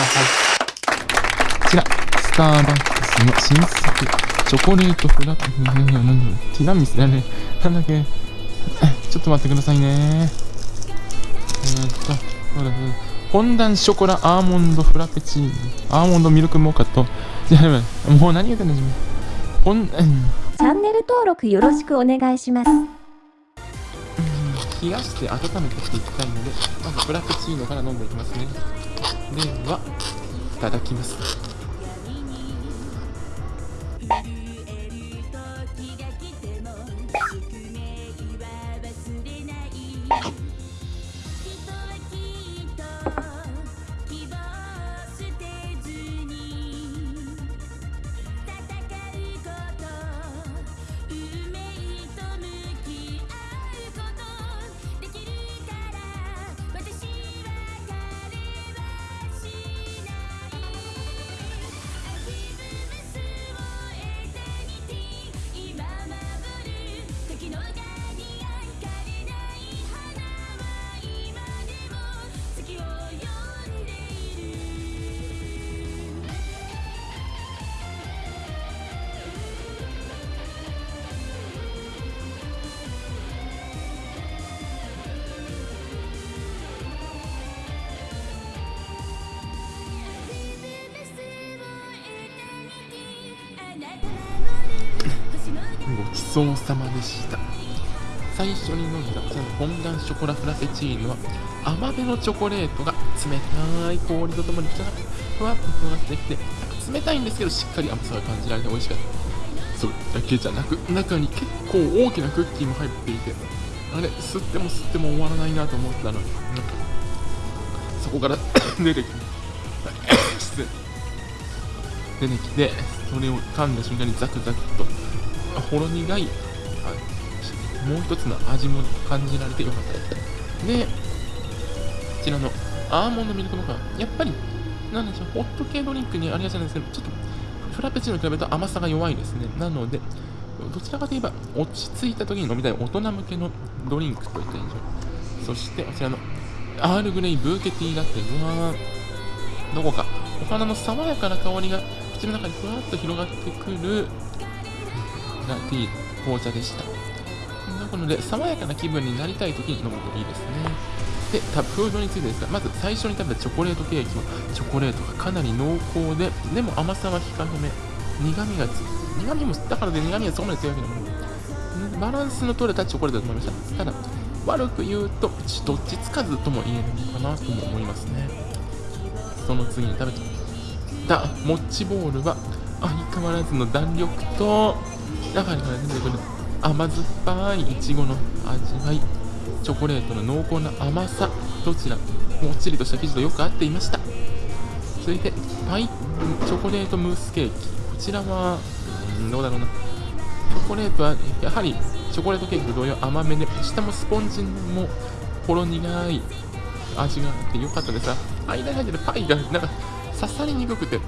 ださい。こちら、スターバックスの新作、チョコレートフラペ、なんだティラミスだね。なんだっけ。ちょっと待ってくださいね。えー、っと、そうだそうだ。フォンダンショコラアーモンドフラペチーノ。アーモンドミルクモカと、じゃあ、もう何言ってんだ自分。フォン、うん。チャンネル登録よろしくお願いします。冷やして温めていきたいので、まずフラペチーノから飲んでいきますね。麺は、いただきます。ちそうさまでした。最初に飲んだこのフォンダンショコラフラペチーノは甘めのチョコレートが冷たい氷とともにふわっと広がってきて冷たいんですけどしっかり甘さが感じられて美味しかった。それだけじゃなく中に結構大きなクッキーも入っていてあれ吸っても吸っても終わらないなと思ったのになんかそこから 出てきて出てきてそれを噛んだ瞬間にザクザクとほろ苦い。あもう一つの味も感じられてよかったですでこちらのアーモンドミルクのか。やっぱりなんでしょうホット系ドリンクにありがちなんですけどちょっとフラペチーノに比べると甘さが弱いですね。なのでどちらかといえば落ち着いた時に飲みたい大人向けのドリンクといった印象。そしてこちらのアールグレイブーケティーラテはどこか。お花の爽やかな香りが口の中にふわっと広がってくるラティー紅茶でしたなので爽やかな気分になりたい時に飲むといいですねで、多分フードについてですが、まず最初に食べたチョコレートケーキは、チョコレートがかなり濃厚で、でも甘さは控えめ、苦味がつ、苦味も、だからで苦味がそこまで強いわけでも。バランスの取れたチョコレートだと思いました。ただ、悪く言うと、どっちつかずとも言えるのかなとも思いますね。その次に食べたモッチボールは、相変わらずの弾力と、中から出てくる甘酸っぱいいちごの味わい。チョコレートの濃厚な甘さどちらもっちりとした生地とよく合っていました。続いてパイチョコレートムースケーキ。こちらはうどうだろうな。チョコレートはやはりチョコレートケーキと同様甘めで下もスポンジもほろ苦い味があってよかったですが間に入ってるパイがなんか刺さりにくくて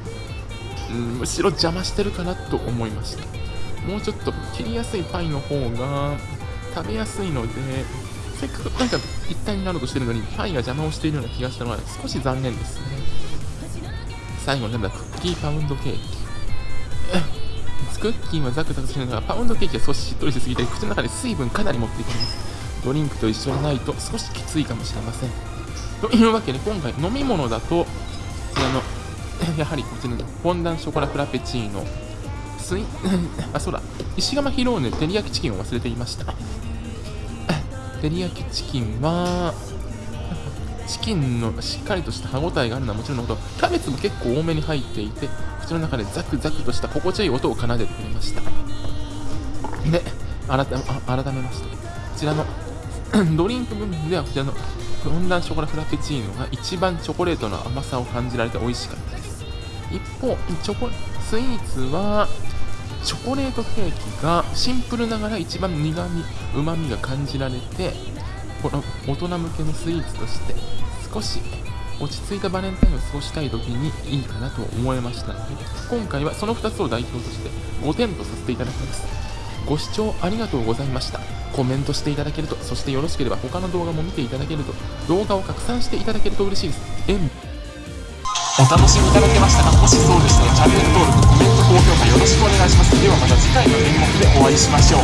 うんむしろ邪魔してるかなと思いました。もうちょっと切りやすいパイの方が食べやすいのでせっかくなんか一体になろうとしてるのにパイが邪魔をしているような気がしたのは少し残念ですね。最後なんだクッキーパウンドケーキ。クッキーはザクザクしながパウンドケーキは少ししっとりしすぎて口の中で水分かなり持っていきます。ドリンクと一緒にないと少しきついかもしれません。というわけで今回飲み物だとこちらのやはりこちらのフォンダンショコラフラペチーノ。スイ あそうだ。石窯ヒローネ照り焼きチキンを忘れていました。照り焼きチキンはチキンのしっかりとした歯ごたえがあるのはもちろんのこと。キャベツも結構多めに入っていて口の中でザクザクとした心地よい音を奏でてくれました。で改めあ改めまして。こちらの ドリンク部分ではこちらのフォンダンショコラフラペチーノが一番チョコレートの甘さを感じられて美味しかったです。一方チョコスイーツはチョコレートケーキがシンプルながら一番苦味うまみが感じられてこの大人向けのスイーツとして少し落ち着いたバレンタインを過ごしたい時にいいかなと思いましたので今回はその2つを代表として5点とさせていただきますご視聴ありがとうございましたコメントしていただけるとそしてよろしければ他の動画も見ていただけると動画を拡散していただけると嬉しいです。お楽しみいただけましたかもしそうでしたらチャンネル登録、コメント、高評価よろしくお願いします。ではまた次回の演目でお会いしましょう。